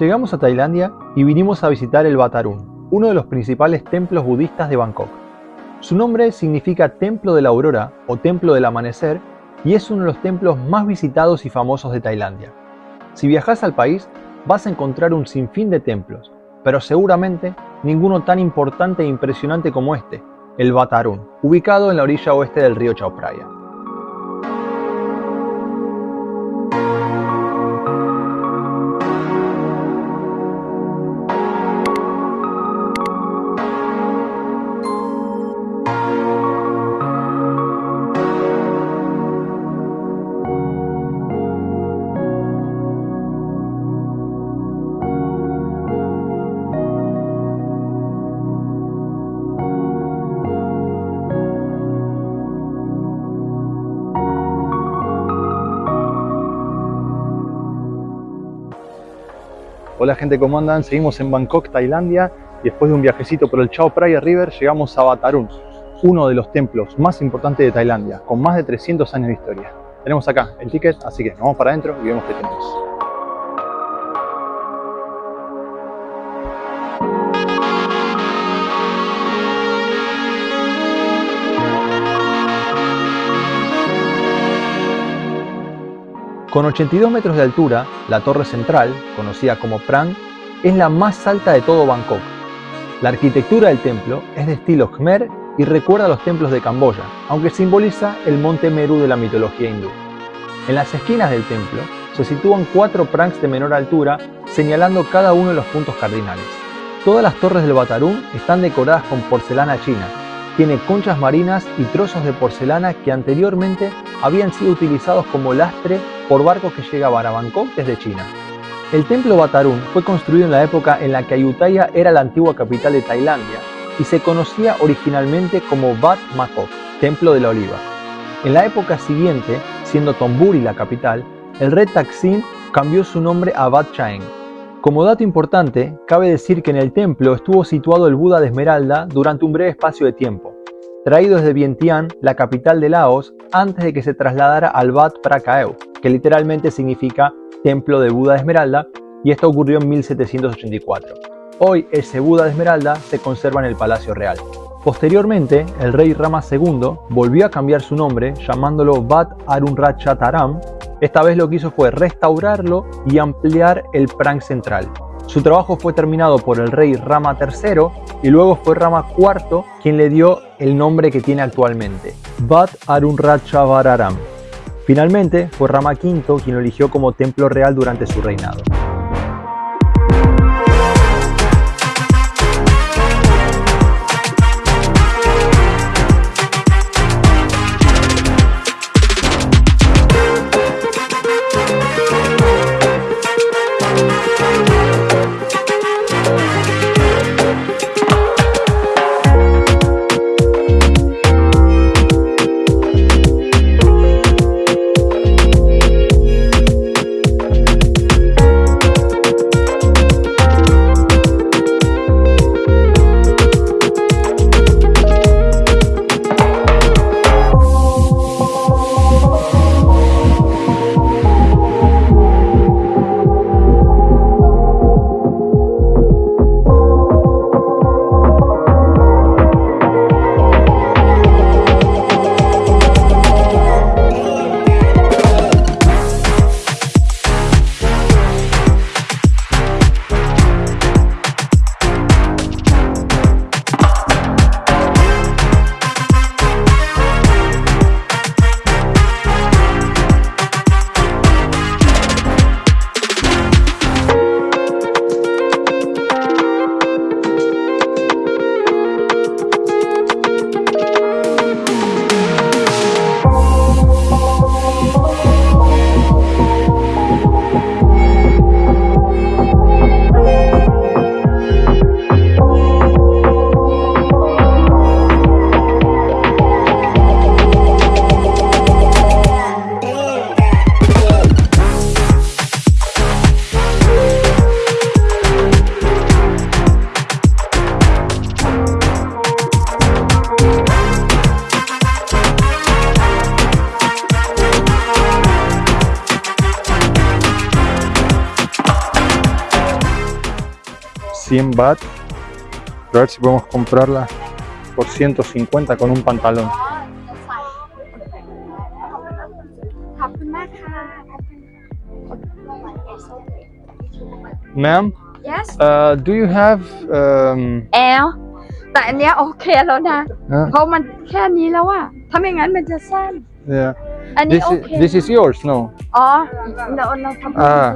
Llegamos a Tailandia y vinimos a visitar el Batarun, uno de los principales templos budistas de Bangkok. Su nombre significa Templo de la Aurora o Templo del Amanecer y es uno de los templos más visitados y famosos de Tailandia. Si viajas al país, vas a encontrar un sinfín de templos, pero seguramente ninguno tan importante e impresionante como este, el Batarun, ubicado en la orilla oeste del río Chao Phraya. Hola gente, ¿cómo andan? Seguimos en Bangkok, Tailandia después de un viajecito por el Chao Phraya River llegamos a Batarun, uno de los templos más importantes de Tailandia, con más de 300 años de historia. Tenemos acá el ticket, así que vamos para adentro y vemos qué tenemos. Con 82 metros de altura, la torre central, conocida como Prang, es la más alta de todo Bangkok. La arquitectura del templo es de estilo Khmer y recuerda los templos de Camboya, aunque simboliza el monte Meru de la mitología hindú. En las esquinas del templo se sitúan cuatro prangs de menor altura, señalando cada uno de los puntos cardinales. Todas las torres del Batarún están decoradas con porcelana china. Tiene conchas marinas y trozos de porcelana que anteriormente habían sido utilizados como lastre por barcos que llegaban a Bangkok desde China. El templo Batarun fue construido en la época en la que Ayutthaya era la antigua capital de Tailandia y se conocía originalmente como Bat Makok, Templo de la Oliva. En la época siguiente, siendo Tomburi la capital, el rey Taksin cambió su nombre a Bat Chaeng. Como dato importante, cabe decir que en el templo estuvo situado el Buda de Esmeralda durante un breve espacio de tiempo, traído desde Vientiane, la capital de Laos, antes de que se trasladara al Wat Prakaeu, que literalmente significa Templo de Buda de Esmeralda, y esto ocurrió en 1784. Hoy ese Buda de Esmeralda se conserva en el Palacio Real. Posteriormente, el rey Rama II volvió a cambiar su nombre llamándolo Bat Arunrachataram. Esta vez lo que hizo fue restaurarlo y ampliar el Prang central, su trabajo fue terminado por el rey Rama III y luego fue Rama IV quien le dio el nombre que tiene actualmente, Bat Arunrachavararam. Finalmente fue Rama V quien lo eligió como templo real durante su reinado. 100 baht. A ver si podemos comprarla por 150 con un pantalón. ขอบคุณมากค่ะ Ma'am, yes uh, do you have um, แอลแต่อันเนี้ยโอเคแล้วนะ uh, เพราะมันแค่นี้แล้วอะถ้าไม่งั้นมันจะสั้น yeah. อันนี้ This โอ is เค this is yours, no? อ๋อ no no problem Ah,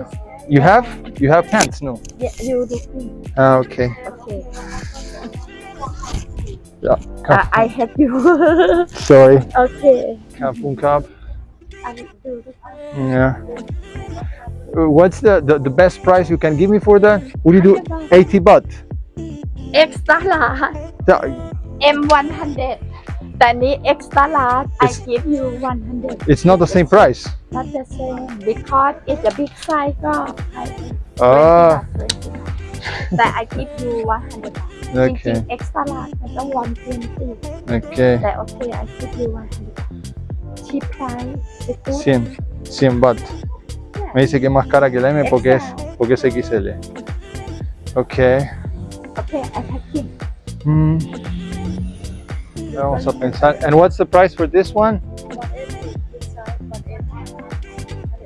You have? You have pants? No. Yeah, you do. Ah, okay. Okay. Yeah. I, I help you. Sorry. Okay. Kampfung Kap. Yeah. Uh, what's the, the, the best price you can give me for that? Would you do 80 baht? Extra. M100. Danny extra large, it's, I give you 100. It's not the same price. Not the same because it's a big size. Oh. Ah. But I give you 100. Okay. Extra large, I don't want 20. Okay. But okay, I give you 100. Cheap price. 100. 100 baht. Me dice que es más cara que la M porque es, porque es XL. Okay. Okay, I have him. Mm. Vamos a pensar. And what's the price for this one?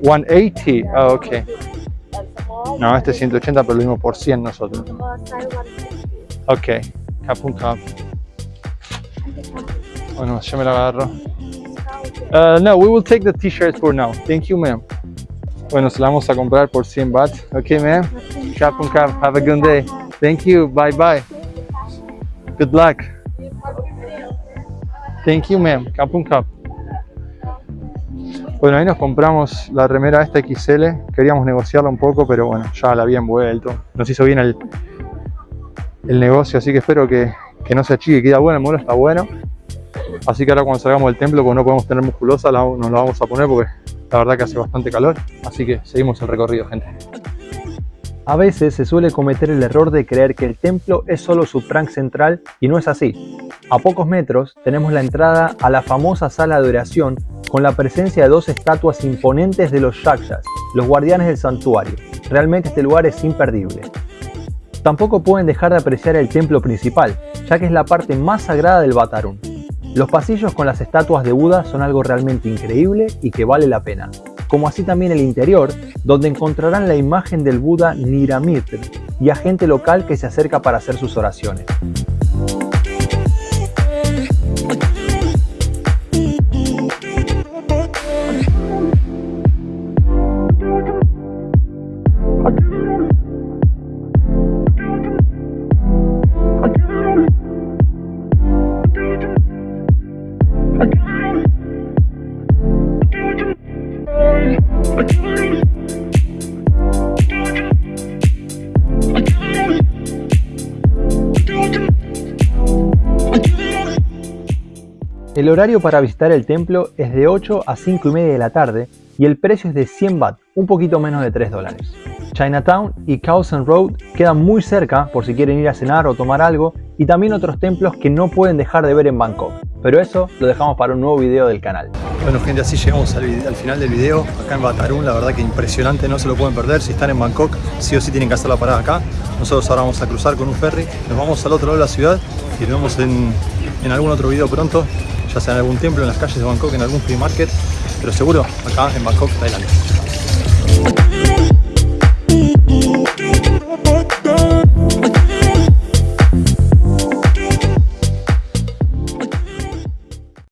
180. Oh, ok. No, este es 180, pero lo mismo por 100 nosotros. Ok. Capun Cup. Bueno, yo me la agarro. Uh, no, we will take the t-shirt for now. Thank you, ma'am. Bueno, se la vamos a comprar por 100 baht. Ok, ma'am. Capun Cup. Have a good day. Thank you. Bye bye. Good luck. Thank you, ma'am. Capun Cup. Bueno, ahí nos compramos la remera esta XL. Queríamos negociarla un poco, pero bueno, ya la había envuelto. Nos hizo bien el, el negocio, así que espero que, que no se achique. Queda bueno, el modelo está bueno. Así que ahora cuando salgamos del templo, como no podemos tener musculosa, nos la vamos a poner porque la verdad que hace bastante calor. Así que seguimos el recorrido, gente. A veces se suele cometer el error de creer que el templo es solo su trunk central y no es así. A pocos metros tenemos la entrada a la famosa sala de oración con la presencia de dos estatuas imponentes de los Yakshas, los guardianes del santuario. Realmente este lugar es imperdible. Tampoco pueden dejar de apreciar el templo principal, ya que es la parte más sagrada del Batarun. Los pasillos con las estatuas de Buda son algo realmente increíble y que vale la pena, como así también el interior, donde encontrarán la imagen del Buda Niramitr y a gente local que se acerca para hacer sus oraciones. El horario para visitar el templo es de 8 a 5 y media de la tarde y el precio es de 100 baht, un poquito menos de 3 dólares. Chinatown y Khao Road quedan muy cerca por si quieren ir a cenar o tomar algo y también otros templos que no pueden dejar de ver en Bangkok. Pero eso lo dejamos para un nuevo video del canal. Bueno gente, así llegamos al, al final del video, acá en Batarun, la verdad que impresionante, no se lo pueden perder, si están en Bangkok, sí o sí tienen que hacer la parada acá. Nosotros ahora vamos a cruzar con un ferry, nos vamos al otro lado de la ciudad y nos vemos en algún otro video pronto, ya sea en algún templo, en las calles de Bangkok, en algún free market, pero seguro acá en Bangkok, Tailandia.